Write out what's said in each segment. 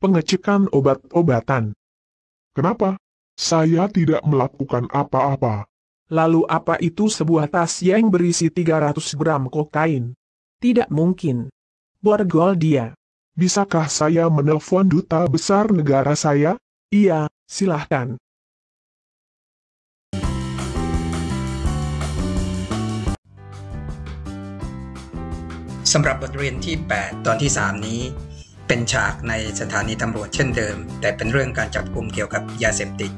pengecekan obat-obatan. Kenapa? Saya tidak melakukan apa-apa. Lalu apa itu sebuah tas yang berisi 300 gram kokain? Tidak mungkin. Borgol dia. Bisakah saya menelpon duta besar negara saya? Iya, silahkan. สำหรับบทเรียนที่ 8 ตอนที่ 3 นี้ เป็นฉากในสถานีตำรวจเช่นเดิม แต่เป็นเรื่องการจับกลุ่มเกี่ยวกับยาเสพติด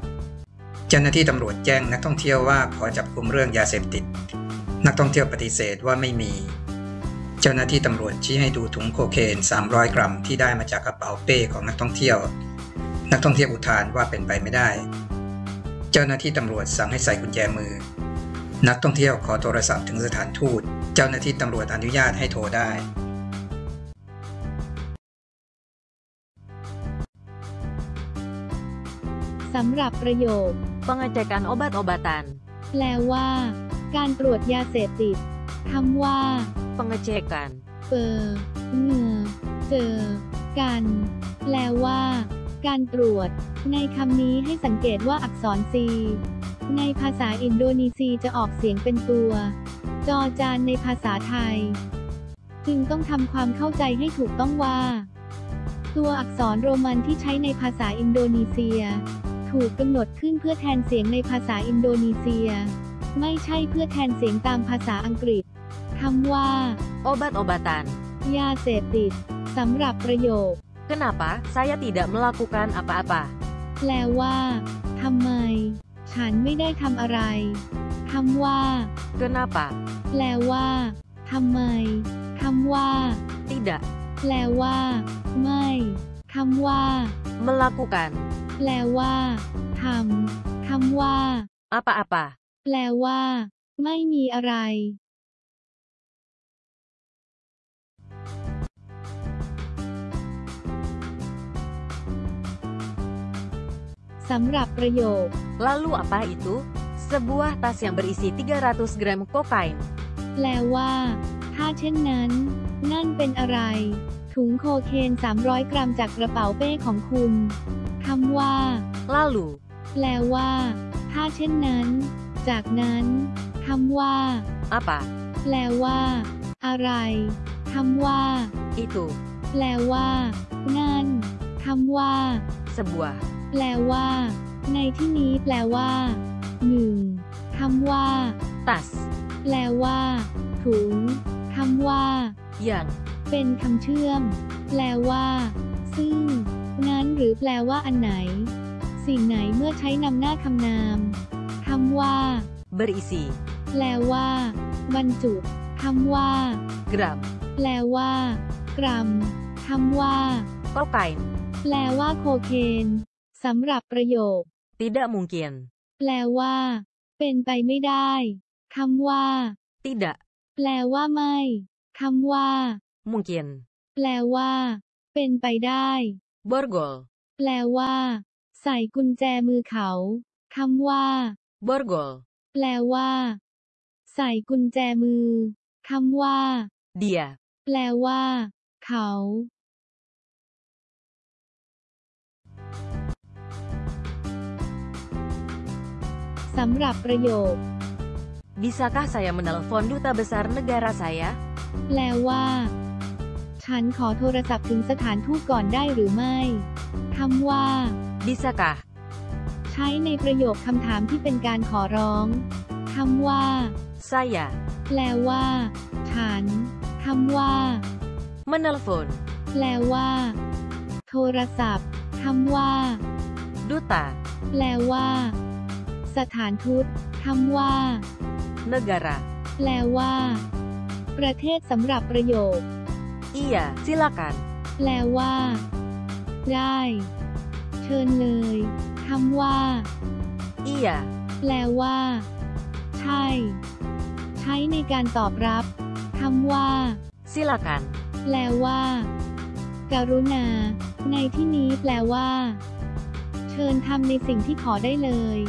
เจ้าหน้าที่ตำรวจแจ้งนักท่องเที่ยวว่าขอจับกลุ่มเรื่องยาเสพติด นักท่องเที่ยวปฏิเสธว่าไม่มี เจ้าหน้าที่ตำรวจชี้ให้ดูถุงโคเคน 300 กรัมที่ได้มาจากกระเป๋าเป้ของนักท่องเที่ยว นักท่องเที่ยวอุทานว่าเป็นไปไม่ได้ เจ้าหน้าที่ตำรวจสั่งให้ใส่กุญแจมือ นักท่องเที่ยวขอโทรศัพท์ถึงสถานทูต เจ้าหน้าที่ตำรวจอนุญาตให้โทรได้ สำหรับประโยค Pengecekan obat-obatan. แปลว่า การตรวจยาเสพติดคำว่า Pengecekan. เปอเงอเจอ กัน แปลว่า การตรวจ ในคำนี้ให้สังเกตว่าอักษรซีในภาษาอินโดนีเซียจะออกเสียงเป็นตัว จอจานในภาษาไทย จึงต้องทำความเข้าใจให้ถูกต้องว่า ตัวอักษรโรมันที่ใช้ในภาษาอินโดนีเซีย ถูกกำหนดขึ้นเพื่อแทนเสียงในภาษาอินโดนีเซีย ไม่ใช่เพื่อแทนเสียงตามภาษาอังกฤษคำว่า Obat-obatan. ยาเสพติดสำหรับประโยค Kenapa saya tidak melakukan apa-apa? แปลว่าทำไม ฉันไม่ได้ทำอะไรคำว่า Kenapa? แปลว่าทำไมคำว่า Tidak. แปลว่า ไม่คำว่า Melakukan. แปลว่าทำคำว่า Apa-apa. แปลว่า ไม่มีอะไร สำหรับประโยค Lalu apa itu? Sebuah tas yang berisi 300 gram kokain. แปลว่า ถ้าเช่นนั้น นั่นเป็นอะไร ถุงโคเคน 300 กรัมจากกระเป๋าเป้ของคุณคำว่า Lalu, แปลว่า ถ้าเช่นนั้น จากนั้นคำว่า apa? แปลว่า อะไรคำว่า Itu. แปลว่า นั่นคำว่า Sebuah. แปลว่า ในที่นี้แปลว่าหนึ่งคำว่า Tas. แปลว่า ถุงคำว่า Yang. เป็นคำเชื่อม แปลว่า ซึ่งนั้น หรือแปลว่าอันไหน สิ่งไหนเมื่อใช้นำหน้าคำนามคำว่า Berisi. แปลว่า บรรจุคำว่า Gram. แปลว่า กรัมคำว่า Kokain. แปลว่าโคเคนสำหรับประโยค Tidak mungkin. แปลว่า เป็นไปไม่ได้คำว่า Tidak. แปลว่าไม่คำว่า Mungkin. แปลว่า เป็นไปได้ Borgol. แปลว่า ใส่กุญแจมือเขา คำว่า Borgol. แปลว่า ใส่กุญแจมือ คำว่า Dia. แปลว่า เขา สำหรับประโยค Bisakah saya menelpon duta besar negara saya? แปลว่า ฉันขอโทรศัพท์ถึงสถานทูตก่อนได้หรือไม่คำว่า Bisakah? ใช้ในประโยคคำถามที่เป็นการขอร้องคำว่า Saya. แปลว่า ฉันคำว่า Menelpon. แปลว่า โทรศัพท์คำว่า Duta. แปลว่า สถานทูตคำว่า Negara. แปลว่า ประเทศสำหรับประโยค Iya, silakan. แปลว่า ได้ เชิญเลยคำว่า Iya. แปลว่า ใช่ ใช้ในการตอบรับคำว่า Silakan. แปลว่าการุณา ในที่นี้แปลว่า เชิญทำในสิ่งที่ขอได้เลย